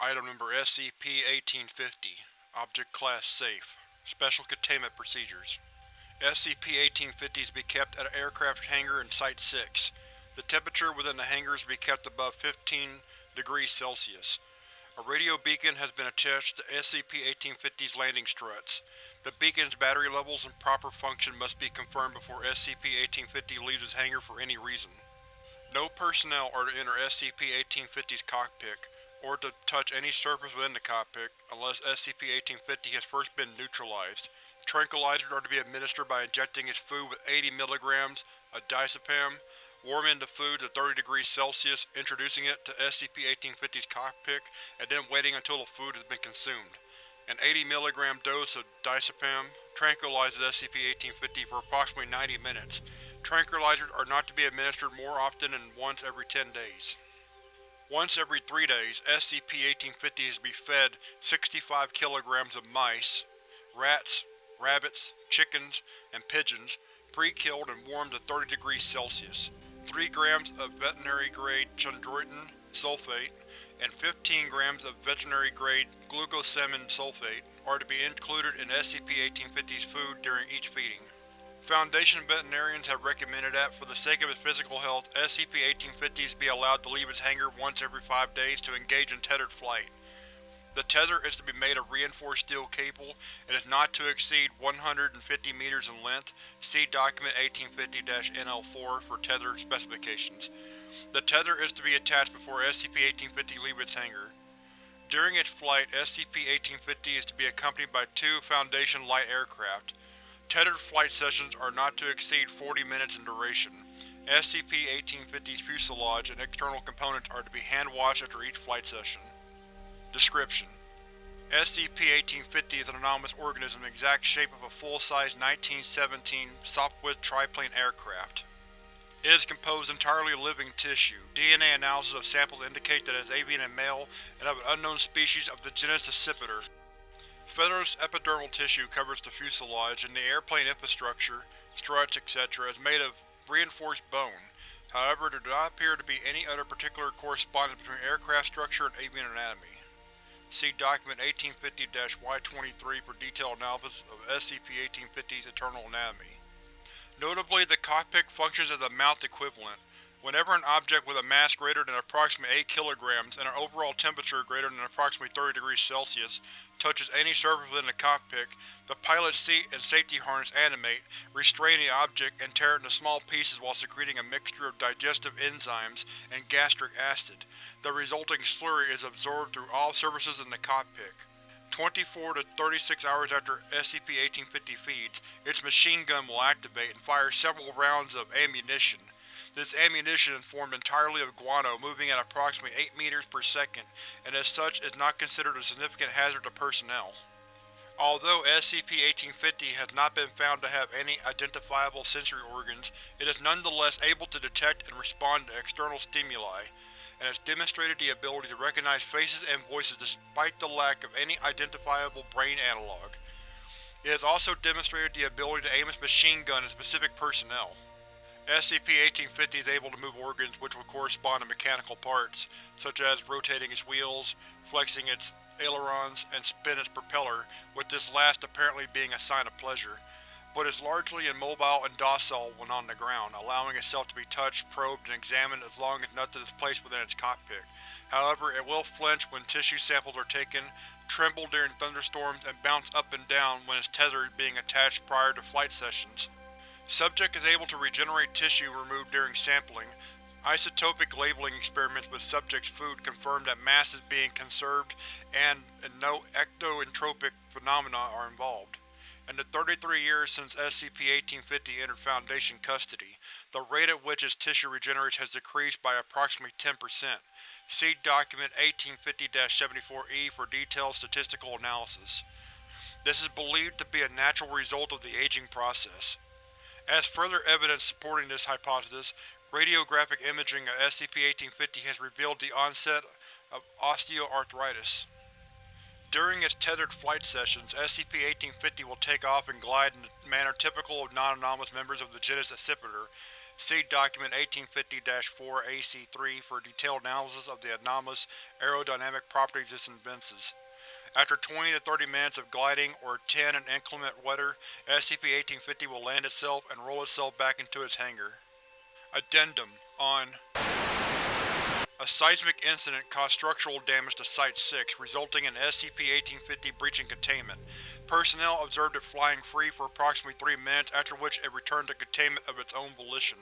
SCP-1850 Object Class Safe Special Containment Procedures SCP-1850 is to be kept at an aircraft hangar in Site-6. The temperature within the hangar is to be kept above 15 degrees Celsius. A radio beacon has been attached to SCP-1850's landing struts. The beacon's battery levels and proper function must be confirmed before SCP-1850 leaves its hangar for any reason. No personnel are to enter SCP-1850's cockpit, or to touch any surface within the cockpit, unless SCP-1850 has first been neutralized. Tranquilizers are to be administered by injecting its food with 80 mg of diazepam, warming the food to 30 degrees Celsius, introducing it to SCP-1850's cockpit, and then waiting until the food has been consumed. An 80 mg dose of diazepam tranquilizes SCP-1850 for approximately 90 minutes. Tranquilizers are not to be administered more often than once every 10 days. Once every three days, SCP-1850 is to be fed 65 kg of mice, rats, rabbits, chickens, and pigeons, pre-killed and warmed to 30 degrees Celsius, 3 grams of veterinary-grade chondroitin sulfate, and 15 grams of veterinary-grade glucosamine sulfate are to be included in SCP-1850's food during each feeding. Foundation veterinarians have recommended that, for the sake of its physical health, SCP-1850s be allowed to leave its hangar once every five days to engage in tethered flight. The tether is to be made of reinforced steel cable and is not to exceed 150 meters in length. See Document 1850-NL4 for tether specifications. The tether is to be attached before SCP-1850 leaves its hangar. During its flight, SCP-1850 is to be accompanied by two Foundation light aircraft. Tethered flight sessions are not to exceed 40 minutes in duration. SCP-1850's fuselage and external components are to be hand-washed after each flight session. Description: SCP-1850 is an anomalous organism in the exact shape of a full-size 1917 Sopwith triplane aircraft. It is composed entirely of living tissue. DNA analysis of samples indicate that it is avian in male and of an unknown species of the genus Accipiter. Feathersed epidermal tissue covers the fuselage, and the airplane infrastructure, struts, etc. is made of reinforced bone. However, there do not appear to be any other particular correspondence between aircraft structure and avian anatomy. See Document 1850-Y23 for detailed analysis of SCP-1850's internal anatomy. Notably, the cockpit functions as a mouth equivalent. Whenever an object with a mass greater than approximately 8 kg and an overall temperature greater than approximately 30 degrees Celsius touches any surface within the cockpit, the pilot's seat and safety harness animate, restrain the object, and tear it into small pieces while secreting a mixture of digestive enzymes and gastric acid. The resulting slurry is absorbed through all surfaces in the cockpit. 24 to 36 hours after SCP-1850 feeds, its machine gun will activate and fire several rounds of ammunition. This ammunition is formed entirely of guano moving at approximately 8 meters per second, and as such is not considered a significant hazard to personnel. Although SCP-1850 has not been found to have any identifiable sensory organs, it is nonetheless able to detect and respond to external stimuli, and has demonstrated the ability to recognize faces and voices despite the lack of any identifiable brain analog. It has also demonstrated the ability to aim its machine gun at specific personnel. SCP-1850 is able to move organs which would correspond to mechanical parts, such as rotating its wheels, flexing its ailerons, and spin its propeller, with this last apparently being a sign of pleasure, but is largely immobile and docile when on the ground, allowing itself to be touched, probed, and examined as long as nothing is placed within its cockpit. However, it will flinch when tissue samples are taken, tremble during thunderstorms, and bounce up and down when its tether is being attached prior to flight sessions. Subject is able to regenerate tissue removed during sampling. Isotopic labeling experiments with subject's food confirm that mass is being conserved and no ectoentropic phenomena are involved. In the 33 years since SCP-1850 entered Foundation custody, the rate at which its tissue regenerates has decreased by approximately 10%. See Document 1850-74-E for detailed statistical analysis. This is believed to be a natural result of the aging process. As further evidence supporting this hypothesis, radiographic imaging of SCP-1850 has revealed the onset of osteoarthritis. During its tethered flight sessions, SCP-1850 will take off and glide in the manner typical of non-anomalous members of the genus Accipiter. See Document 1850-4 AC3 for detailed analysis of the anomalous aerodynamic properties this evinces. After 20 to 30 minutes of gliding, or 10 in inclement weather, SCP-1850 will land itself and roll itself back into its hangar. Addendum On A seismic incident caused structural damage to Site-6, resulting in SCP-1850 breaching containment. Personnel observed it flying free for approximately three minutes, after which it returned to containment of its own volition.